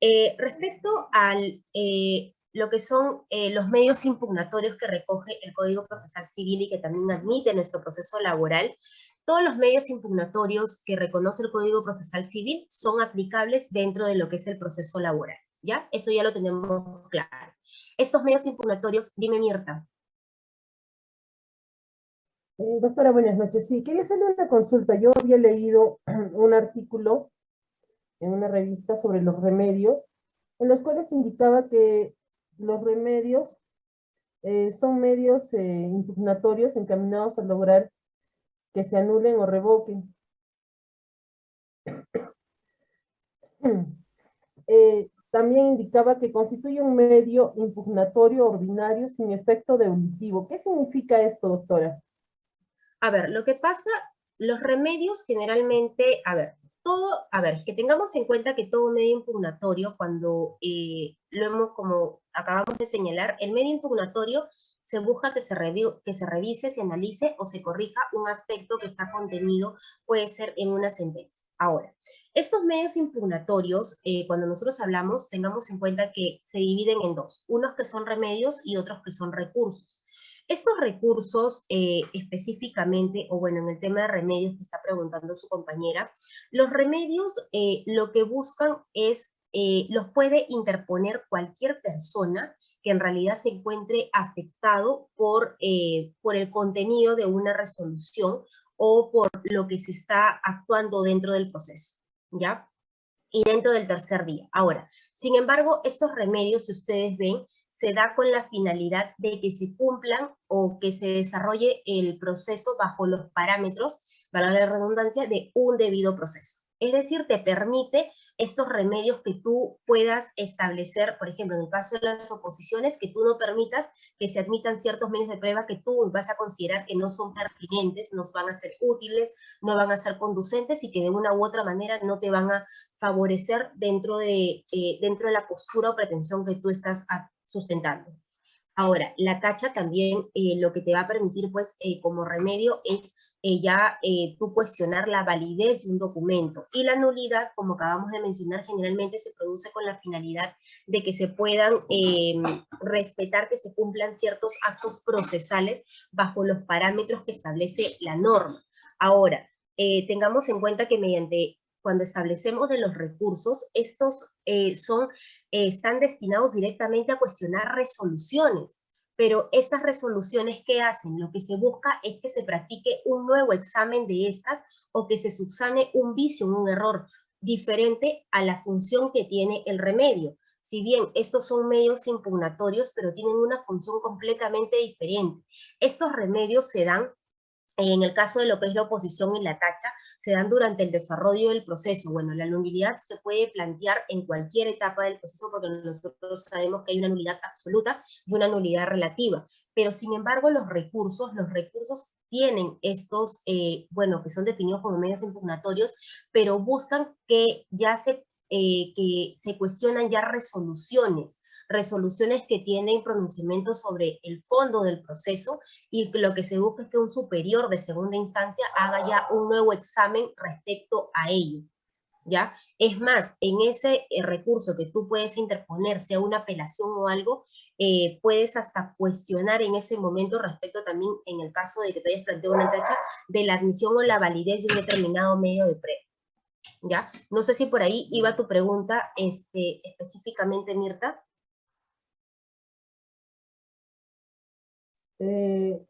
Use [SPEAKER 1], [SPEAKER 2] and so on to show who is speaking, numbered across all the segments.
[SPEAKER 1] Eh, respecto a eh, lo que son eh, los medios impugnatorios que recoge el Código Procesal Civil y que también admite nuestro proceso laboral, todos los medios impugnatorios que reconoce el Código Procesal Civil son aplicables dentro de lo que es el proceso laboral, ¿ya? Eso ya lo tenemos claro. Estos medios impugnatorios, dime Mirta.
[SPEAKER 2] doctora, buenas noches. Sí, quería hacerle una consulta. Yo había leído un artículo en una revista sobre los remedios, en los cuales indicaba que los remedios eh, son medios eh, impugnatorios encaminados a lograr que se anulen o revoquen. Eh, también indicaba que constituye un medio impugnatorio ordinario sin efecto devolutivo. ¿Qué significa esto, doctora?
[SPEAKER 1] A ver, lo que pasa, los remedios generalmente, a ver, todo, a ver, que tengamos en cuenta que todo medio impugnatorio, cuando eh, lo hemos, como acabamos de señalar, el medio impugnatorio se busca que se, que se revise, se analice o se corrija un aspecto que está contenido, puede ser en una sentencia. Ahora, estos medios impugnatorios, eh, cuando nosotros hablamos, tengamos en cuenta que se dividen en dos, unos que son remedios y otros que son recursos. Estos recursos eh, específicamente, o bueno, en el tema de remedios que está preguntando su compañera, los remedios eh, lo que buscan es, eh, los puede interponer cualquier persona que en realidad se encuentre afectado por, por el contenido de una resolución o por lo que se está actuando dentro del proceso, ¿ya? Y dentro del tercer día. Ahora, sin embargo, estos remedios, si ustedes ven, se da con la finalidad de que se cumplan o que se desarrolle el proceso bajo los parámetros, para la redundancia, de un debido proceso. Es decir, te permite estos remedios que tú puedas establecer, por ejemplo, en el caso de las oposiciones, que tú no permitas que se admitan ciertos medios de prueba que tú vas a considerar que no son pertinentes, no van a ser útiles, no van a ser conducentes y que de una u otra manera no te van a favorecer dentro de, eh, dentro de la postura o pretensión que tú estás sustentando. Ahora, la tacha también eh, lo que te va a permitir, pues, eh, como remedio es eh, ya tú cuestionar la validez de un documento. Y la nulidad, como acabamos de mencionar, generalmente se produce con la finalidad de que se puedan respetar, que se cumplan ciertos actos procesales bajo los parámetros que establece la norma. Ahora, tengamos en cuenta que mediante cuando establecemos de los recursos, estos son están destinados directamente a cuestionar resoluciones, pero estas resoluciones, ¿qué hacen? Lo que se busca es que se practique un nuevo examen de estas o que se subsane un vicio, un error diferente a la función que tiene el remedio. Si bien estos son medios impugnatorios, pero tienen una función completamente diferente. Estos remedios se dan en el caso de lo que es la oposición y la tacha, se dan durante el desarrollo del proceso. Bueno, la nulidad se puede plantear en cualquier etapa del proceso porque nosotros sabemos que hay una nulidad absoluta y una nulidad relativa. Pero sin embargo, los recursos, los recursos tienen estos, eh, bueno, que son definidos como medios impugnatorios, pero buscan que ya se, eh, que se cuestionan ya resoluciones resoluciones que tienen pronunciamiento sobre el fondo del proceso y lo que se busca es que un superior de segunda instancia haga ya un nuevo examen respecto a ello. ¿Ya? Es más, en ese eh, recurso que tú puedes interponer, sea una apelación o algo, eh, puedes hasta cuestionar en ese momento respecto también, en el caso de que te hayas planteado una tacha, de la admisión o la validez de un determinado medio de prueba. ¿Ya? No sé si por ahí iba tu pregunta este, específicamente, Mirta.
[SPEAKER 2] Eh,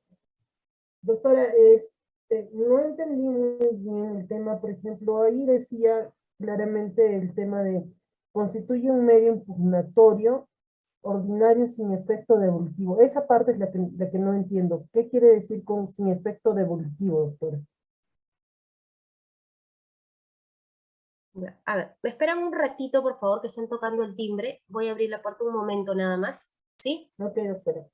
[SPEAKER 2] doctora, este, no entendí muy bien el tema, por ejemplo, ahí decía claramente el tema de constituye un medio impugnatorio ordinario sin efecto devolutivo. Esa parte es la que, la que no entiendo. ¿Qué quiere decir con sin efecto devolutivo, doctora?
[SPEAKER 1] A ver, me esperan un ratito, por favor, que estén tocando el timbre. Voy a abrir la puerta un momento nada más. ¿Sí?
[SPEAKER 2] Ok, doctora.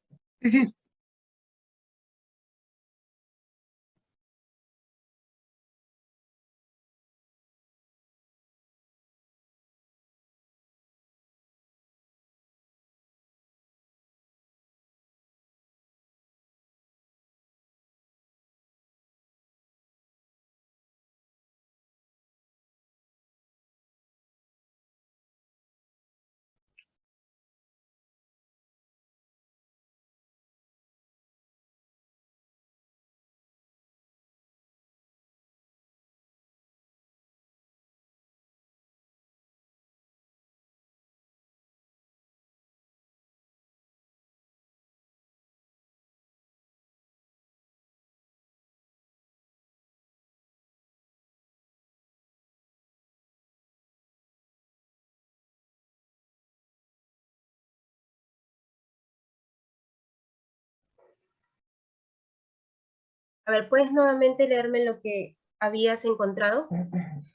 [SPEAKER 1] A ver, ¿puedes nuevamente leerme lo que habías encontrado?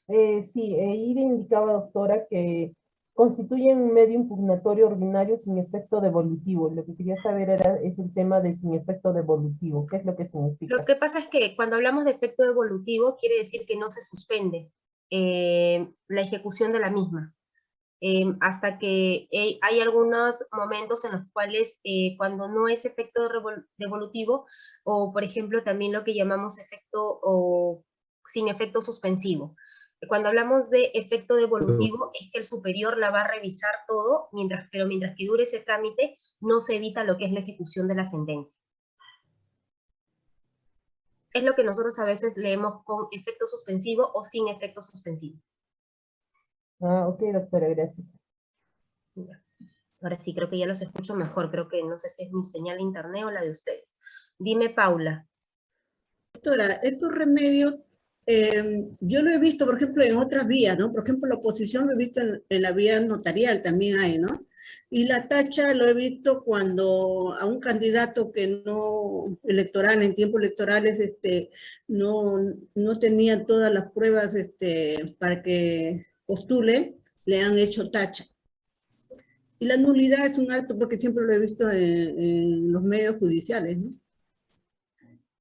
[SPEAKER 2] Eh, sí, Ida indicaba, doctora, que constituyen un medio impugnatorio ordinario sin efecto devolutivo. Lo que quería saber era es el tema de sin efecto devolutivo. ¿Qué es lo que significa?
[SPEAKER 1] Lo que pasa es que cuando hablamos de efecto devolutivo quiere decir que no se suspende eh, la ejecución de la misma. Em, hasta que hay algunos momentos en los cuales eh, cuando no es efecto devolutivo, o por ejemplo también lo que llamamos efecto o sin efecto suspensivo. Cuando hablamos de efecto devolutivo es que el superior la va a revisar todo, mientras, pero mientras que dure ese trámite no se evita lo que es la ejecución de la sentencia. Es lo que nosotros a veces leemos con efecto suspensivo o sin efecto suspensivo.
[SPEAKER 2] Ah, ok, doctora, gracias.
[SPEAKER 1] Ahora sí, creo que ya los escucho mejor. Creo que no sé si es mi señal de internet o la de ustedes. Dime, Paula.
[SPEAKER 3] Doctora, estos remedios, eh, yo lo he visto, por ejemplo, en otras vías, ¿no? Por ejemplo, la oposición lo he visto en, la vía notarial, también hay, ¿no? Y la tacha lo he visto cuando a un candidato que no electoral, en tiempos electorales, este, no, no tenía todas las pruebas este, para que postule, le han hecho tacha. Y la nulidad es un acto, porque siempre lo he visto en, los medios judiciales, ¿no?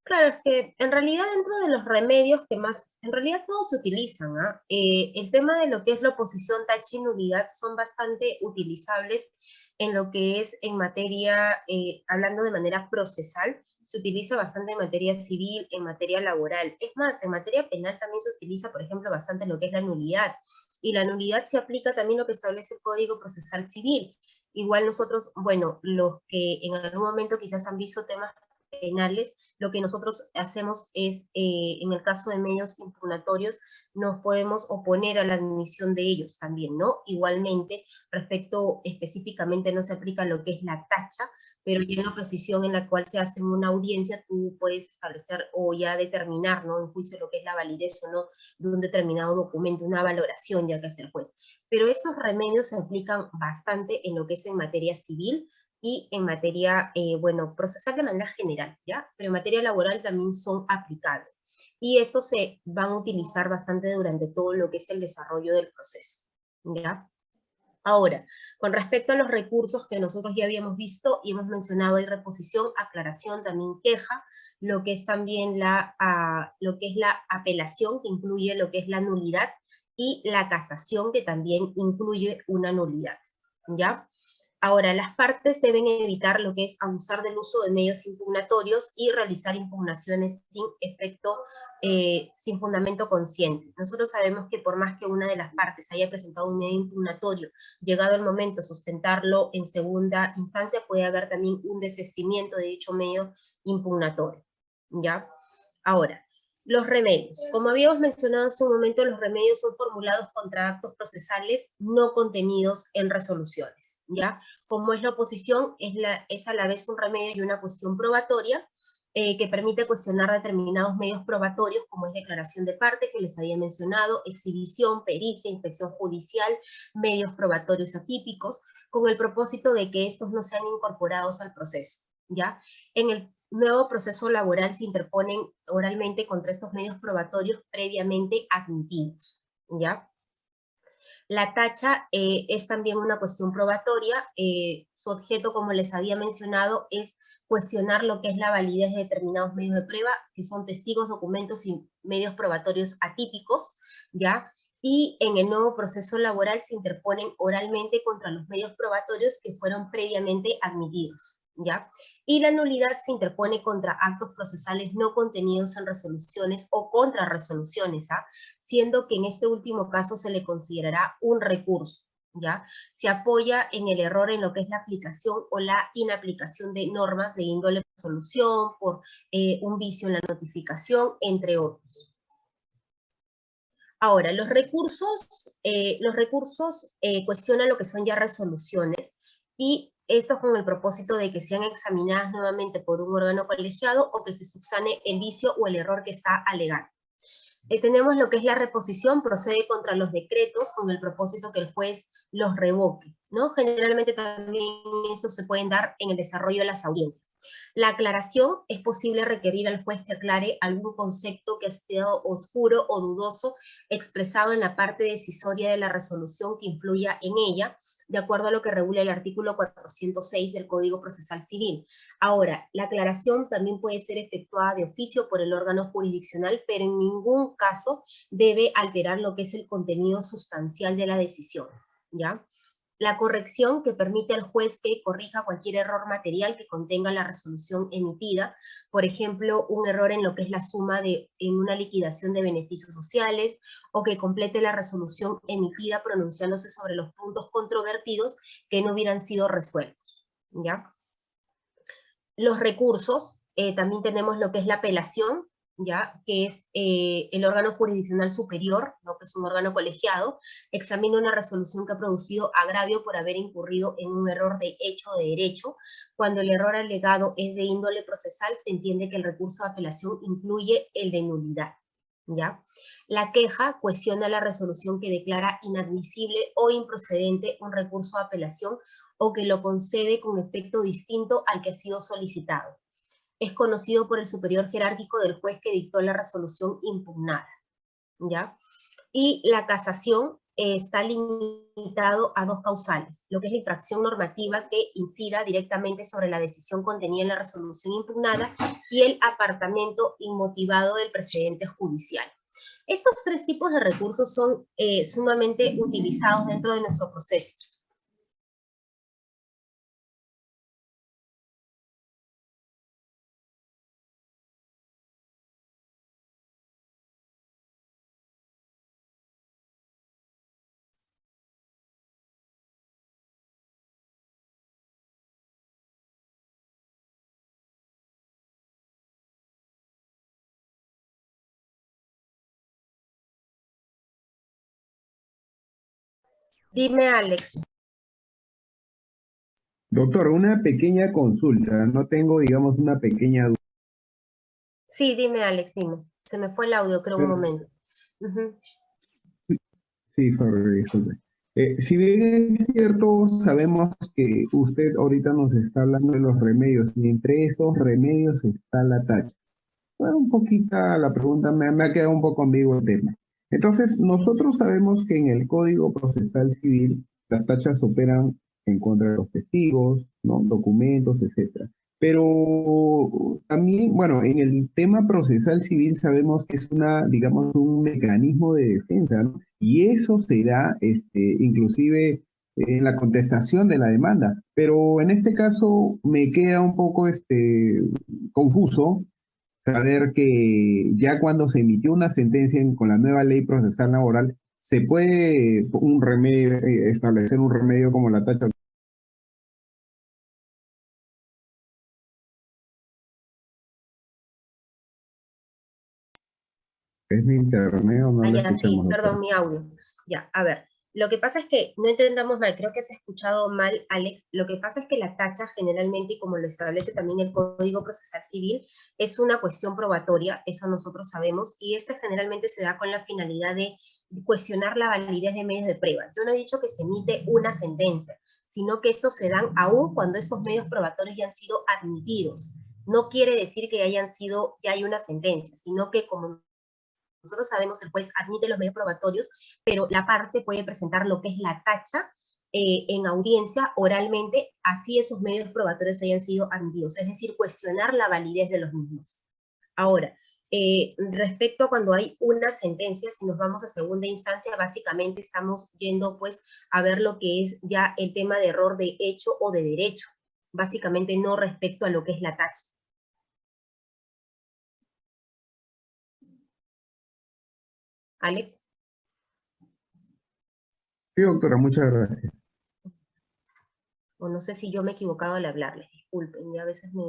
[SPEAKER 1] Claro, es que en realidad dentro de los remedios que más, en realidad todos se utilizan, ¿ah? eh, el tema de lo que es la oposición, tacha y nulidad son bastante utilizables en lo que es en materia, eh, hablando de manera procesal, se utiliza bastante en materia civil, en materia laboral. Es más, en materia penal también se utiliza, por ejemplo, bastante lo que es la nulidad. Y la nulidad se aplica también lo que establece el Código Procesal Civil. Igual nosotros, bueno, los que en algún momento quizás han visto temas penales, lo que nosotros hacemos es, eh, en el caso de medios impugnatorios, nos podemos oponer a la admisión de ellos también, ¿no? Igualmente, respecto específicamente no se aplica lo que es la tacha, pero ya en la posición en la cual se hace una audiencia, tú puedes establecer o ya determinar, ¿no? En juicio lo que es la validez o no de un determinado documento, una valoración ya que hace el juez. Pero estos remedios se aplican bastante en lo que es en materia civil, y en materia, eh, bueno, procesal de manera general, ¿ya? Pero en materia laboral también son aplicables. Y estos se van a utilizar bastante durante todo lo que es el desarrollo del proceso, ¿ya? Ahora, con respecto a los recursos que nosotros ya habíamos visto y hemos mencionado, hay reposición, aclaración, también queja, lo que es también la, ah, lo que es la apelación, que incluye lo que es la nulidad, y la casación, que también incluye una nulidad, ¿ya? Ahora, las partes deben evitar lo que es abusar del uso de medios impugnatorios y realizar impugnaciones sin efecto, eh, sin fundamento consciente. Nosotros sabemos que por más que una de las partes haya presentado un medio impugnatorio, llegado el momento sustentarlo en segunda instancia, puede haber también un desistimiento de dicho medio impugnatorio. ¿Ya? Ahora, los remedios. Como habíamos mencionado en su momento, los remedios son formulados contra actos procesales no contenidos en resoluciones, ¿ya? Como es la oposición, es, la, es a la vez un remedio y una cuestión probatoria, eh, que permite cuestionar determinados medios probatorios, como es declaración de parte, que les había mencionado, exhibición, pericia, inspección judicial, medios probatorios atípicos, con el propósito de que estos no sean incorporados al proceso, ¿ya? En el nuevo proceso laboral se interponen oralmente contra estos medios probatorios previamente admitidos, ¿ya? La tacha eh, es también una cuestión probatoria, eh, su objeto, como les había mencionado, es cuestionar lo que es la validez de determinados medios de prueba, que son testigos, documentos y medios probatorios atípicos, ¿ya? Y en el nuevo proceso laboral se interponen oralmente contra los medios probatorios que fueron previamente admitidos, ¿ya? Y la nulidad se interpone contra actos procesales no contenidos en resoluciones o contra resoluciones, ¿ah? siendo que en este último caso se le considerará un recurso, ¿ya? Se apoya en el error en lo que es la aplicación o la inaplicación de normas de índole resolución, por eh, un vicio en la notificación, entre otros. Ahora, los recursos, eh, los recursos eh, cuestionan lo que son ya resoluciones y esto con el propósito de que sean examinadas nuevamente por un órgano colegiado o que se subsane el vicio o el error que está alegado. Eh, tenemos lo que es la reposición, procede contra los decretos con el propósito que el juez los revoque, ¿no? Generalmente también eso se pueden dar en el desarrollo de las audiencias. La aclaración es posible requerir al juez que aclare algún concepto que ha estado oscuro o dudoso expresado en la parte decisoria de la resolución que influya en ella, de acuerdo a lo que regula el artículo 406 del Código Procesal Civil. Ahora, la aclaración también puede ser efectuada de oficio por el órgano jurisdiccional, pero en ningún caso debe alterar lo que es el contenido sustancial de la decisión, ¿ya? la corrección que permite al juez que corrija cualquier error material que contenga la resolución emitida, por ejemplo, un error en lo que es la suma de en una liquidación de beneficios sociales, o que complete la resolución emitida pronunciándose sobre los puntos controvertidos que no hubieran sido resueltos. ¿ya? Los recursos, eh, también tenemos lo que es la apelación, ¿ya? que es eh, el órgano jurisdiccional superior, ¿no? que es un órgano colegiado, examina una resolución que ha producido agravio por haber incurrido en un error de hecho de derecho. Cuando el error alegado es de índole procesal, se entiende que el recurso de apelación incluye el de nulidad. ¿ya? La queja cuestiona la resolución que declara inadmisible o improcedente un recurso de apelación o que lo concede con efecto distinto al que ha sido solicitado es conocido por el superior jerárquico del juez que dictó la resolución impugnada. ¿ya? Y la casación eh, está limitado a dos causales, lo que es la infracción normativa que incida directamente sobre la decisión contenida en la resolución impugnada y el apartamento inmotivado del precedente judicial. Estos tres tipos de recursos son eh, sumamente utilizados dentro de nuestro proceso. Dime, Alex.
[SPEAKER 4] Doctor, una pequeña consulta. No tengo, digamos, una pequeña duda.
[SPEAKER 1] Sí, dime, Alex, dime. Se me fue el audio, creo, un momento.
[SPEAKER 4] Sí, sorry, eh, si bien es cierto, sabemos que usted ahorita nos está hablando de los remedios, y entre esos remedios está la tacha. Bueno, un poquito la pregunta, me, me ha quedado un poco ambiguo el tema. Entonces, nosotros sabemos que en el Código Procesal Civil las tachas operan en contra de los testigos, ¿no? documentos, etc. Pero también, bueno, en el tema procesal civil sabemos que es una, digamos, un mecanismo de defensa, ¿no? Y eso será, este, inclusive, en la contestación de la demanda. Pero en este caso me queda un poco este, confuso saber que ya cuando se emitió una sentencia con la nueva ley procesal laboral, se puede un remedio, eh, establecer un remedio como la tacha ¿Es mi internet o no?
[SPEAKER 1] Ah, ya, sí, perdón, mi audio. Ya, a ver. Lo que pasa es que, no entendamos mal, creo que se ha escuchado mal, Alex, lo que pasa es que la tacha generalmente, como lo establece también el Código Procesal Civil, es una cuestión probatoria, eso nosotros sabemos, y esta generalmente se da con la finalidad de cuestionar la validez de medios de prueba. Yo no he dicho que se emite una sentencia, sino que estos se dan aún cuando estos medios probatorios ya han sido admitidos. No quiere decir que hayan sido, ya hay una sentencia, sino que como nosotros sabemos, el juez admite los medios probatorios, pero la parte puede presentar lo que es la tacha eh, en audiencia oralmente, así esos medios probatorios hayan sido admitidos, es decir, cuestionar la validez de los mismos. Ahora, eh, respecto a cuando hay una sentencia, si nos vamos a segunda instancia, básicamente estamos yendo pues a ver lo que es ya el tema de error de hecho o de derecho, básicamente no respecto a lo que es la tacha. Alex.
[SPEAKER 4] Sí, doctora, muchas gracias.
[SPEAKER 1] O no sé si yo me he equivocado al hablarles, disculpen, ya a veces me...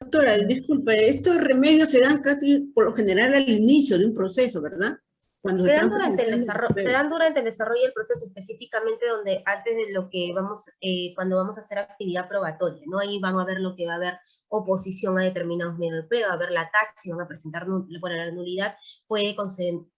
[SPEAKER 3] Doctora, disculpe, estos remedios se dan casi por lo general al inicio de un proceso, ¿verdad? Cuando
[SPEAKER 1] se, dan durante el desarrollo, se dan durante el desarrollo del proceso, específicamente donde antes de lo que vamos, eh, cuando vamos a hacer actividad probatoria, ¿no? Ahí van a ver lo que va a haber oposición a determinados medios de prueba, va a ver la taxa y van a presentar, bueno, la nulidad puede,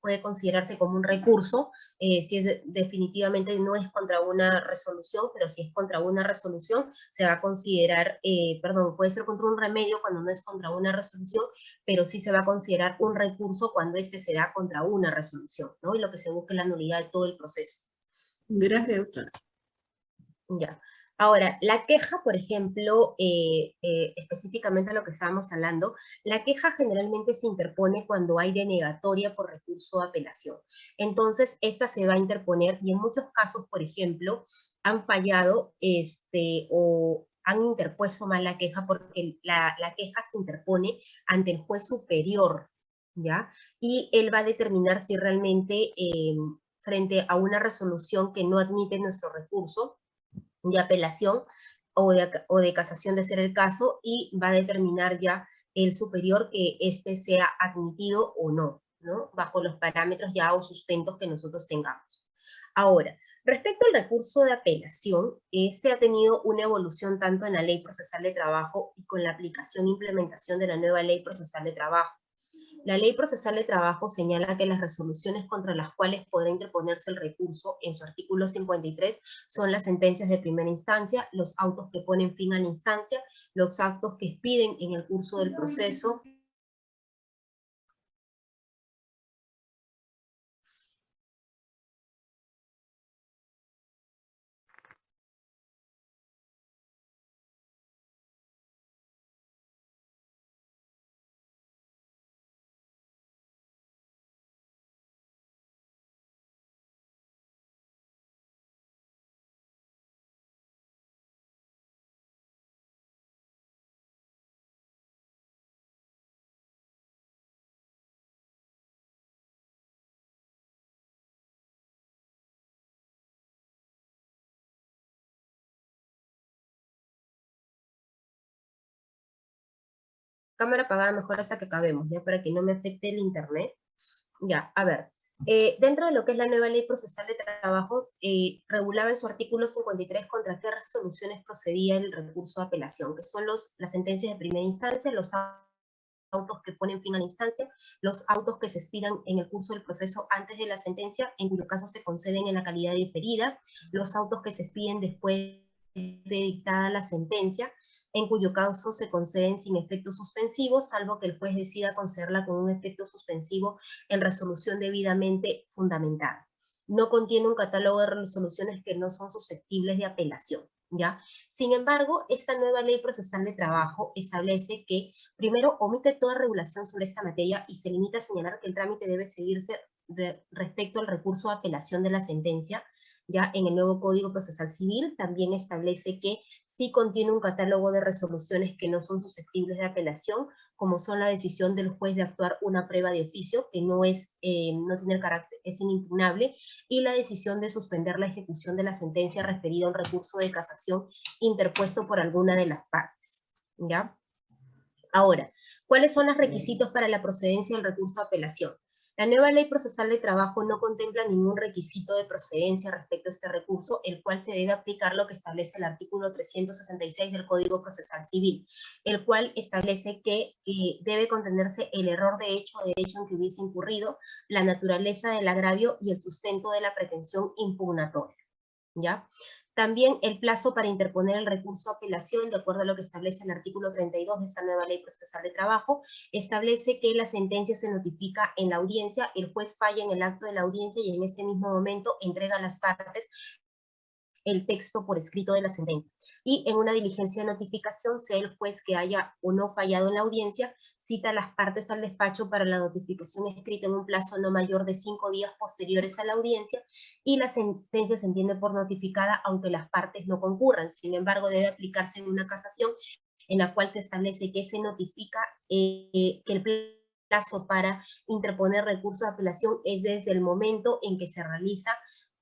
[SPEAKER 1] puede considerarse como un recurso, eh, si es de- definitivamente no es contra una resolución, pero si es contra una resolución, se va a considerar, eh, perdón, puede ser contra un remedio cuando no es contra una resolución, pero sí se va a considerar un recurso cuando este se da contra una resolución, ¿no? Y lo que se busca es la nulidad de todo el proceso.
[SPEAKER 3] Gracias, doctora.
[SPEAKER 1] Ya. Ahora, la queja, por ejemplo, eh, eh, específicamente a lo que estábamos hablando, la queja generalmente se interpone cuando hay denegatoria por recurso de apelación. Entonces, esta se va a interponer y en muchos casos, por ejemplo, han fallado este, o han interpuesto mal la queja porque la, la queja se interpone ante el juez superior, ¿ya? Y él va a determinar si realmente eh, frente a una resolución que no admite nuestro recurso, de apelación o de, o de casación de ser el caso y va a determinar ya el superior que éste sea admitido o no, ¿no? Bajo los parámetros ya o sustentos que nosotros tengamos. Ahora, respecto al recurso de apelación, este ha tenido una evolución tanto en la Ley Procesal de Trabajo y con la aplicación e implementación de la nueva Ley Procesal de Trabajo. La Ley Procesal de Trabajo señala que las resoluciones contra las cuales podrá interponerse el recurso en su artículo 53 son las sentencias de primera instancia, los autos que ponen fin a la instancia, los actos que expiden en el curso del proceso, cámara apagada mejor hasta que acabemos, ya para que no me afecte el internet. Ya, a ver, eh, dentro de lo que es la nueva ley procesal de trabajo, eh, regulaba en su artículo 53 contra qué resoluciones procedía el recurso de apelación, que son los, las sentencias de primera instancia, los autos que ponen fin a la instancia, los autos que se expidan en el curso del proceso antes de la sentencia, en cuyo caso se conceden en la calidad diferida, los autos que se expiden después de dictada la sentencia, en cuyo caso se conceden sin efecto suspensivo, salvo que el juez decida concederla con un efecto suspensivo en resolución debidamente fundamentada. No contiene un catálogo de resoluciones que no son susceptibles de apelación. ¿Ya? Sin embargo, esta nueva ley procesal de trabajo establece que, primero, omite toda regulación sobre esta materia y se limita a señalar que el trámite debe seguirse de, respecto al recurso de apelación de la sentencia, ya en el nuevo Código Procesal Civil también establece que sí contiene un catálogo de resoluciones que no son susceptibles de apelación, como son la decisión del juez de actuar una prueba de oficio, que no, es, eh, no tiene el carácter, es inimpugnable, y la decisión de suspender la ejecución de la sentencia referida a un recurso de casación interpuesto por alguna de las partes. ¿ya? Ahora, ¿cuáles son los requisitos para la procedencia del recurso de apelación? La nueva ley procesal de trabajo no contempla ningún requisito de procedencia respecto a este recurso, el cual se debe aplicar lo que establece el artículo 366 del Código Procesal Civil, el cual establece que eh, debe contenerse el error de hecho o derecho en que hubiese incurrido, la naturaleza del agravio y el sustento de la pretensión impugnatoria. ¿Ya? También el plazo para interponer el recurso de apelación, de acuerdo a lo que establece el artículo 32 de esta nueva ley procesal de trabajo, establece que la sentencia se notifica en la audiencia, el juez falla en el acto de la audiencia y en ese mismo momento entrega a las partes el texto por escrito de la sentencia. Y en una diligencia de notificación, sea el juez que haya o no fallado en la audiencia, cita a las partes al despacho para la notificación escrita en un plazo no mayor de cinco días posteriores a la audiencia y la sentencia se entiende por notificada aunque las partes no concurran. Sin embargo, debe aplicarse en una casación en la cual se establece que se notifica eh, que el plazo para interponer recurso de apelación es desde el momento en que se realiza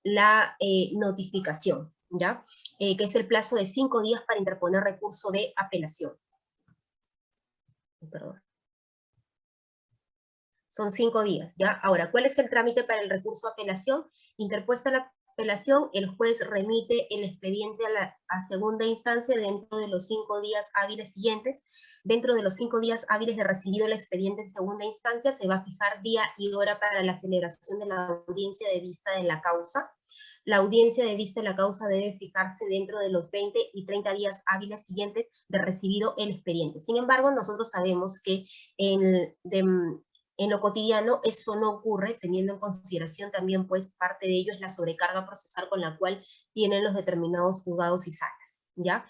[SPEAKER 1] la eh, notificación, ¿ya? Eh, que es el plazo de cinco días para interponer recurso de apelación. Perdón. Son cinco días, ¿ya? Ahora, ¿cuál es el trámite para el recurso de apelación? Interpuesta la apelación, el juez remite el expediente a la a segunda instancia dentro de los cinco días hábiles siguientes. Dentro de los cinco días hábiles de recibido el expediente en segunda instancia, se va a fijar día y hora para la celebración de la audiencia de vista de la causa. La audiencia de vista de la causa debe fijarse dentro de los 20 y 30 días hábiles siguientes de recibido el expediente. Sin embargo, nosotros sabemos que en, lo cotidiano eso no ocurre, teniendo en consideración también, pues, parte de ello es la sobrecarga procesal con la cual tienen los determinados juzgados y salas, ¿ya?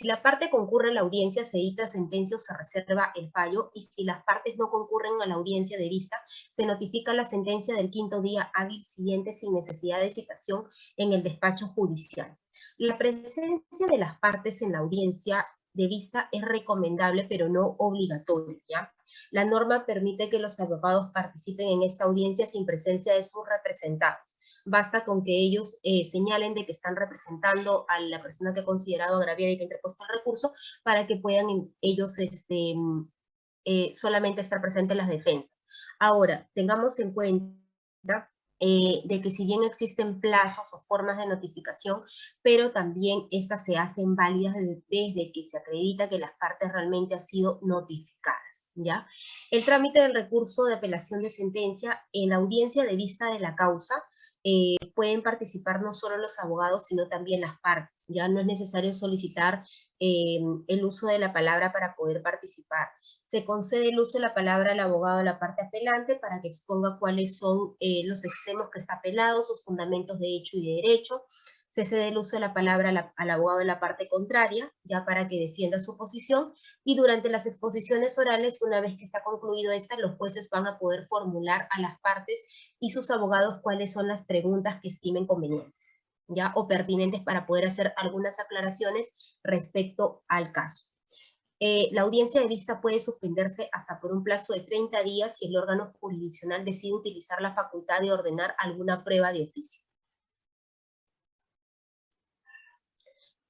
[SPEAKER 1] Si la parte concurre a la audiencia, se edita sentencia o se reserva el fallo, y si las partes no concurren a la audiencia de vista, se notifica la sentencia del quinto día hábil siguiente sin necesidad de citación en el despacho judicial. La presencia de las partes en la audiencia de vista es recomendable, pero no obligatorio, ¿ya? La norma permite que los abogados participen en esta audiencia sin presencia de sus representados basta con que ellos eh, señalen de que están representando a la persona que ha considerado agraviada y que ha interpuesto el recurso para que puedan ellos este, mm, eh, solamente estar presentes en las defensas. Ahora, tengamos en cuenta eh, de que si bien existen plazos o formas de notificación, pero también estas se hacen válidas desde, que se acredita que las partes realmente han sido notificadas. ¿ya? El trámite del recurso de apelación de sentencia en la audiencia de vista de la causa eh, pueden participar no solo los abogados, sino también las partes. Ya no es necesario solicitar eh, el uso de la palabra para poder participar. Se concede el uso de la palabra al abogado de la parte apelante para que exponga cuáles son eh, los extremos que está apelado, sus fundamentos de hecho y de derecho, se cede el uso de la palabra al abogado de la parte contraria, ya para que defienda su posición, y durante las exposiciones orales, una vez que ha concluido esta, los jueces van a poder formular a las partes y sus abogados cuáles son las preguntas que estimen convenientes, ya, o pertinentes para poder hacer algunas aclaraciones respecto al caso. Eh, la audiencia de vista puede suspenderse hasta por un plazo de 30 días si el órgano jurisdiccional decide utilizar la facultad de ordenar alguna prueba de oficio.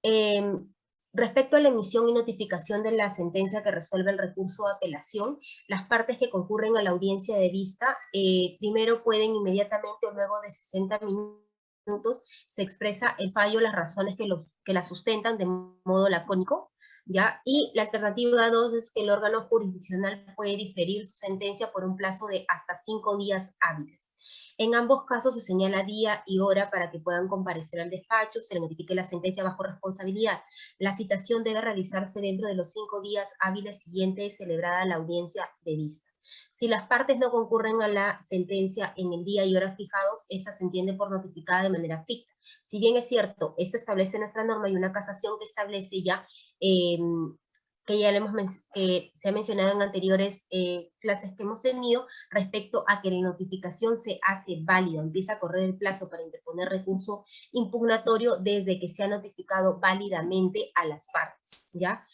[SPEAKER 1] Em, respecto a la emisión y notificación de la sentencia que resuelve el recurso de apelación, las partes que concurren a la audiencia de vista, eh, primero pueden inmediatamente o luego de 60 minutos se expresa el fallo, las razones que, los, que la sustentan de modo lacónico, ¿ya? Y la alternativa 2 es que el órgano jurisdiccional puede diferir su sentencia por un plazo de hasta 5 días hábiles. En ambos casos se señala día y hora para que puedan comparecer al despacho, se le notifique la sentencia bajo responsabilidad. La citación debe realizarse dentro de los cinco días hábiles siguientes celebrada la audiencia de vista. Si las partes no concurren a la sentencia en el día y hora fijados, esa se entiende por notificada de manera ficta. Si bien es cierto, eso establece nuestra norma y una casación que establece ya em, que ya hemos que se ha mencionado en anteriores eh, clases que hemos tenido respecto a que la notificación se hace válida, empieza a correr el plazo para interponer recurso impugnatorio desde que se ha notificado válidamente a las partes, ¿ya?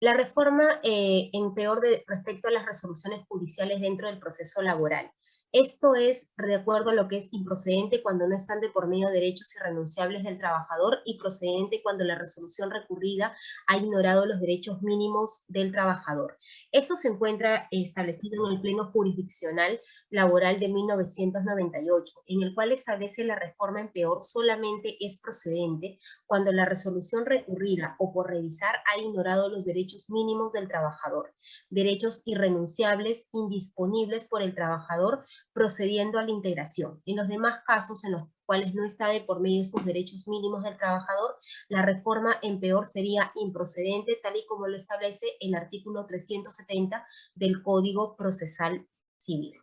[SPEAKER 1] La reforma eh, en peor de, respecto a las resoluciones judiciales dentro del proceso laboral. Esto es de acuerdo a lo que es improcedente cuando no están de por medio derechos irrenunciables del trabajador y procedente cuando la resolución recurrida ha ignorado los derechos mínimos del trabajador. Esto se encuentra establecido en el Pleno Jurisdiccional Laboral de 1998, en el cual establece la reforma en peor solamente es procedente cuando la resolución recurrida o por revisar ha ignorado los derechos mínimos del trabajador, derechos irrenunciables, indisponibles por el trabajador, procediendo a la integración. En los demás casos en los cuales no está de por medio estos derechos mínimos del trabajador, la reforma en peor sería improcedente, tal y como lo establece el artículo 370 del Código Procesal Civil.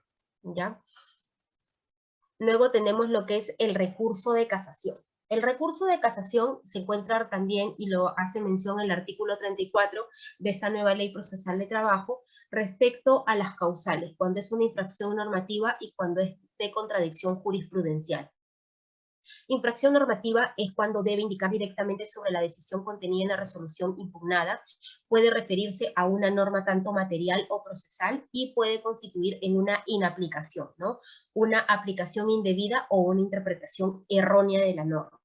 [SPEAKER 1] ¿ya? Luego tenemos lo que es el recurso de casación. El recurso de casación se encuentra también, y lo hace mención el artículo 34 de esta nueva ley procesal de trabajo, respecto a las causales, cuando es una infracción normativa y cuando es de contradicción jurisprudencial. Infracción normativa es cuando debe indicar directamente sobre la decisión contenida en la resolución impugnada, puede referirse a una norma tanto material o procesal y puede constituir en una inaplicación, ¿no? Una aplicación indebida o una interpretación errónea de la norma.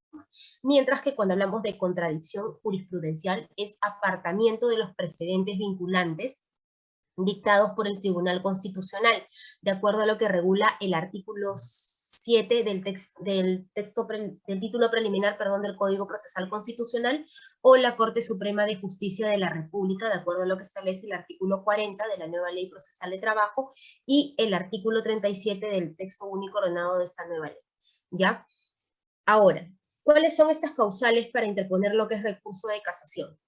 [SPEAKER 1] Mientras que cuando hablamos de contradicción jurisprudencial es apartamiento de los precedentes vinculantes dictados por el Tribunal Constitucional, de acuerdo a lo que regula el artículo 7 del, texto del título preliminar perdón, del Código Procesal Constitucional o la Corte Suprema de Justicia de la República, de acuerdo a lo que establece el artículo 40 de la nueva Ley Procesal de Trabajo y el artículo 37 del texto único ordenado de esta nueva ley. ¿Ya? Ahora, ¿cuáles son estas causales para interponer lo que es recurso de casación?